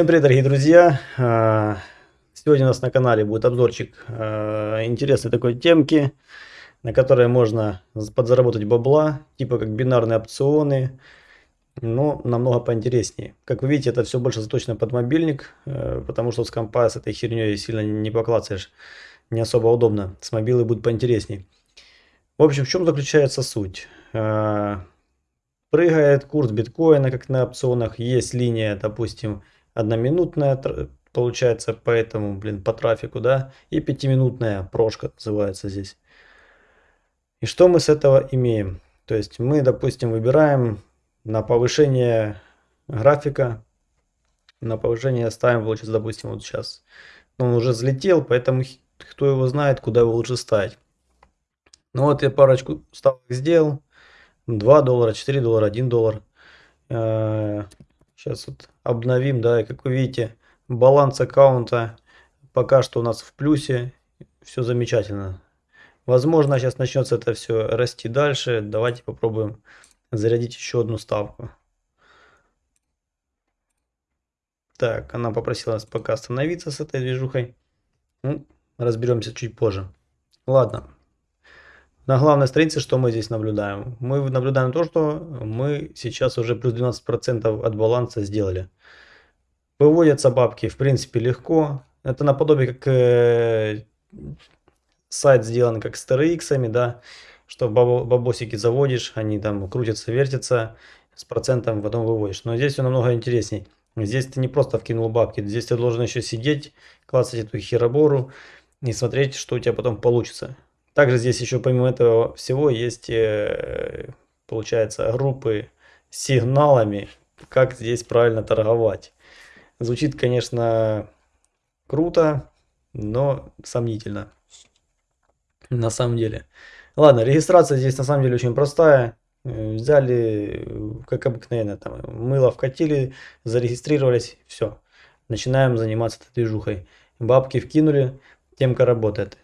Всем привет, дорогие друзья! А, сегодня у нас на канале будет обзорчик а, интересной такой темки, на которой можно подзаработать бабла, типа как бинарные опционы, но намного поинтереснее. Как вы видите, это все больше заточено под мобильник, э, потому что с компа с этой херней сильно не поклацаешь, не особо удобно. С мобилы будет поинтересней. В общем, в чем заключается суть? Прыгает курс биткоина, как на опционах, есть линия, допустим, одноминутная получается, поэтому, блин, по трафику, да, и пятиминутная прошка называется здесь. И что мы с этого имеем? То есть мы, допустим, выбираем на повышение графика, на повышение ставим, получается, допустим, вот сейчас. Он уже взлетел, поэтому кто его знает, куда его лучше ставить. Ну вот я парочку ставок сделал. 2 доллара, 4 доллара, 1 доллар. Сейчас вот обновим, да, и как вы видите, баланс аккаунта пока что у нас в плюсе, все замечательно. Возможно, сейчас начнется это все расти дальше. Давайте попробуем зарядить еще одну ставку. Так, она попросила нас пока остановиться с этой движухой. Ну, разберемся чуть позже. Ладно, на главной странице что мы здесь наблюдаем? Мы наблюдаем то, что мы сейчас уже плюс 12% от баланса сделали. Выводятся бабки в принципе легко. Это наподобие как э, сайт сделан как с TRX, да, что бабосики заводишь, они там крутятся, вертятся, с процентом потом выводишь. Но здесь все намного интересней. Здесь ты не просто вкинул бабки, здесь ты должен еще сидеть, классать эту херобору и смотреть, что у тебя потом получится. Также здесь еще помимо этого всего есть, э, получается, группы с сигналами, как здесь правильно торговать. Звучит, конечно, круто, но сомнительно. На самом деле. Ладно, регистрация здесь на самом деле очень простая. Взяли, как обыкновенно, там, мыло вкатили, зарегистрировались, все. Начинаем заниматься этой движухой. Бабки вкинули, темка работает.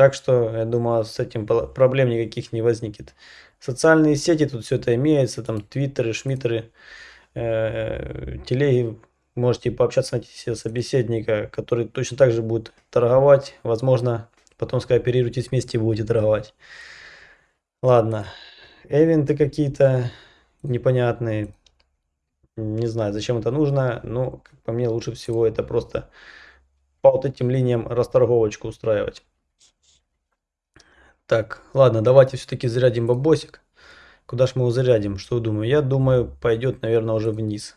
Э, так что, я думаю, с этим проблем никаких не возникнет. Социальные сети, тут все это имеется, там твиттеры, шмиттеры, э, телеги. Можете пообщаться, найти себе собеседника, который точно так же будет торговать. Возможно, потом скооперируйтесь вместе и будете торговать. Ладно. Эвенты какие-то непонятные. Не знаю, зачем это нужно, но, как по мне, лучше всего это просто по вот этим линиям расторговочку устраивать. Так, ладно, давайте все-таки зарядим бабосик. Куда ж мы его зарядим? Что думаю? Я думаю, пойдет, наверное, уже вниз.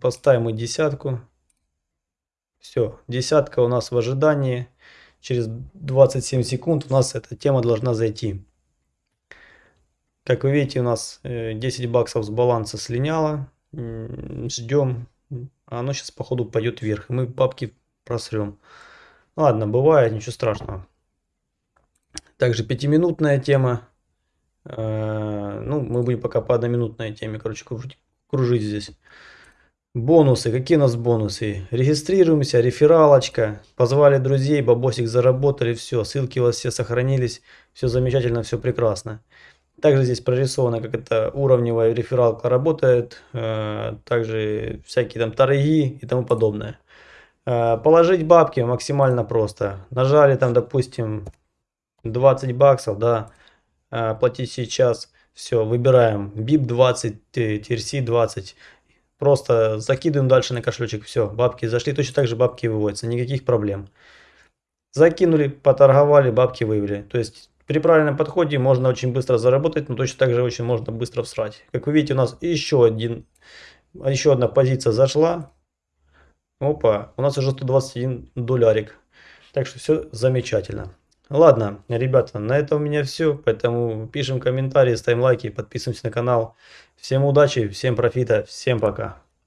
Поставим мы десятку. Все, десятка у нас в ожидании. Через 27 секунд у нас эта тема должна зайти. Как вы видите, у нас 10 э, баксов с баланса слиняло. Ждем. Оно сейчас, походу, пойдет вверх. И мы бабки просрем. Ладно, бывает, ничего страшного. Также пятиминутная тема. Э, ну, мы будем пока по одноминутной теме, короче, кружить, кружить здесь. Бонусы. Какие у нас бонусы? Регистрируемся, рефералочка. Позвали друзей, бабосик заработали, все. Ссылки у вас все сохранились. Все замечательно, все прекрасно. Также здесь прорисовано, как это уровневая рефералка работает. Э, также всякие там торги и тому подобное. Э, положить бабки максимально просто. Нажали там, допустим, 20 баксов, да, а, платить сейчас. Все, выбираем BIP 20, TRC 20. Просто закидываем дальше на кошелечек. Все, бабки зашли. Точно так же бабки выводятся. Никаких проблем. Закинули, поторговали, бабки вывели. То есть при правильном подходе можно очень быстро заработать, но точно так же очень можно быстро всрать. Как вы видите, у нас еще, один, еще одна позиция зашла. Опа, у нас уже 121 долларик. Так что все замечательно. Ладно, ребята, на этом у меня все, поэтому пишем комментарии, ставим лайки, подписываемся на канал. Всем удачи, всем профита, всем пока.